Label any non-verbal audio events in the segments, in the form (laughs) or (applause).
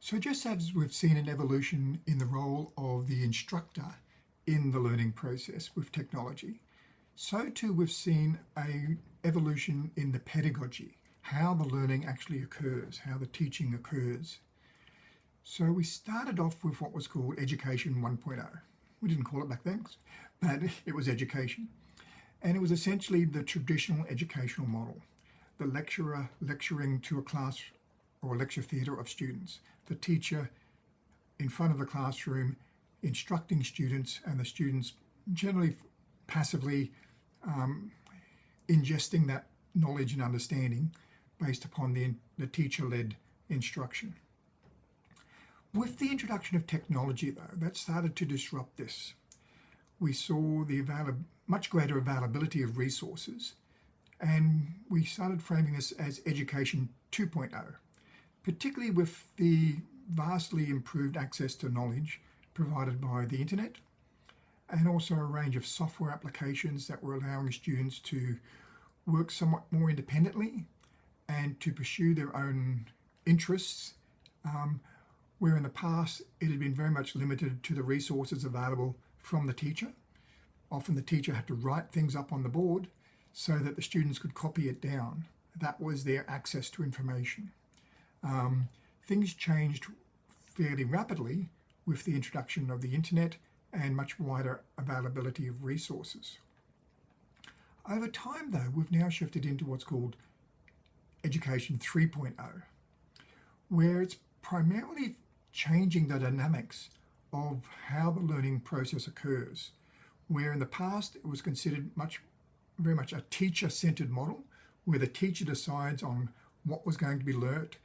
So just as we've seen an evolution in the role of the instructor in the learning process with technology, so too we've seen a evolution in the pedagogy, how the learning actually occurs, how the teaching occurs. So we started off with what was called Education 1.0. We didn't call it back then, but (laughs) it was education. And it was essentially the traditional educational model. The lecturer lecturing to a class or lecture theatre of students. The teacher in front of the classroom instructing students and the students generally passively um, ingesting that knowledge and understanding based upon the, the teacher-led instruction. With the introduction of technology though, that started to disrupt this. We saw the much greater availability of resources and we started framing this as Education 2.0, particularly with the vastly improved access to knowledge provided by the internet and also a range of software applications that were allowing students to work somewhat more independently and to pursue their own interests, um, where in the past it had been very much limited to the resources available from the teacher. Often the teacher had to write things up on the board so that the students could copy it down. That was their access to information. Um, things changed fairly rapidly with the introduction of the internet and much wider availability of resources. Over time though, we've now shifted into what's called Education 3.0, where it's primarily changing the dynamics of how the learning process occurs, where in the past it was considered much, very much a teacher-centered model, where the teacher decides on what was going to be learnt,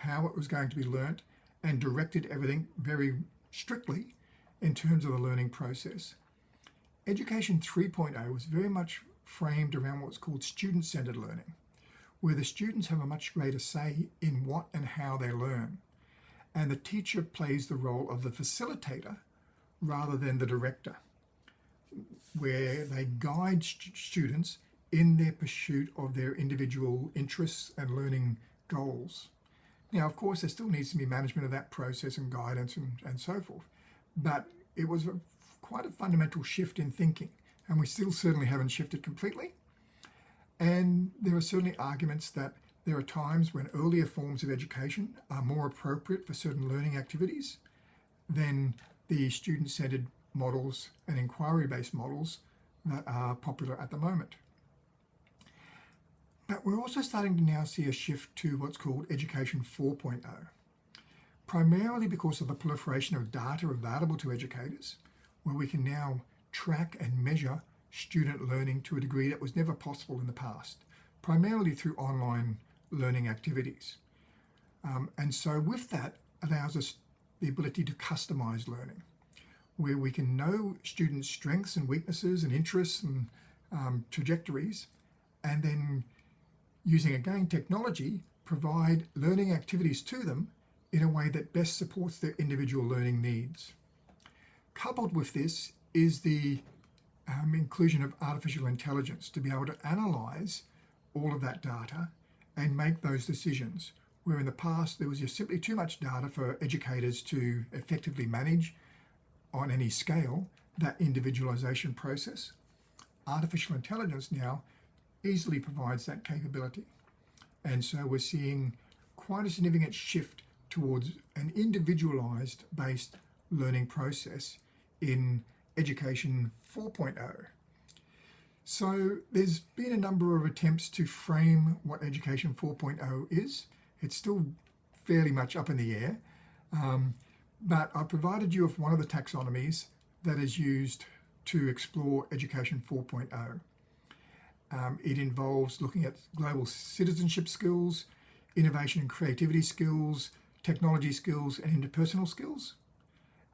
how it was going to be learnt, and directed everything very strictly in terms of the learning process. Education 3.0 was very much framed around what's called student-centered learning, where the students have a much greater say in what and how they learn. And the teacher plays the role of the facilitator rather than the director, where they guide st students in their pursuit of their individual interests and learning goals. Now, of course, there still needs to be management of that process and guidance and, and so forth, but it was a, quite a fundamental shift in thinking, and we still certainly haven't shifted completely, and there are certainly arguments that there are times when earlier forms of education are more appropriate for certain learning activities than the student-centered models and inquiry-based models that are popular at the moment. But we're also starting to now see a shift to what's called Education 4.0, primarily because of the proliferation of data available to educators, where we can now track and measure student learning to a degree that was never possible in the past, primarily through online learning activities. Um, and so with that allows us the ability to customize learning, where we can know students' strengths and weaknesses and interests and um, trajectories, and then using again technology, provide learning activities to them in a way that best supports their individual learning needs. Coupled with this is the um, inclusion of artificial intelligence to be able to analyze all of that data and make those decisions. Where in the past there was just simply too much data for educators to effectively manage on any scale that individualization process. Artificial intelligence now easily provides that capability. And so we're seeing quite a significant shift towards an individualized based learning process in education 4.0. So there's been a number of attempts to frame what Education 4.0 is. It's still fairly much up in the air, um, but I provided you with one of the taxonomies that is used to explore Education 4.0. Um, it involves looking at global citizenship skills, innovation and creativity skills, technology skills, and interpersonal skills.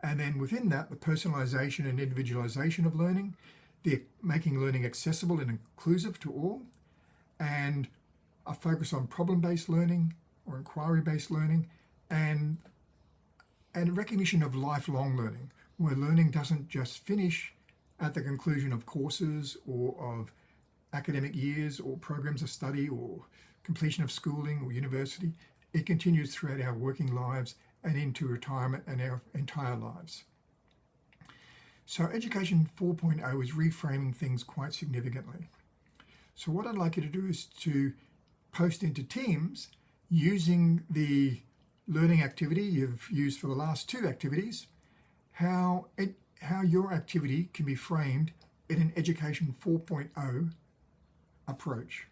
And then within that, the personalization and individualization of learning, the making learning accessible and inclusive to all, and a focus on problem-based learning or inquiry-based learning, and, and recognition of lifelong learning, where learning doesn't just finish at the conclusion of courses or of academic years or programs of study or completion of schooling or university. it continues throughout our working lives and into retirement and our entire lives. So, Education 4.0 is reframing things quite significantly. So, what I'd like you to do is to post into Teams using the learning activity you've used for the last two activities, how, it, how your activity can be framed in an Education 4.0 approach.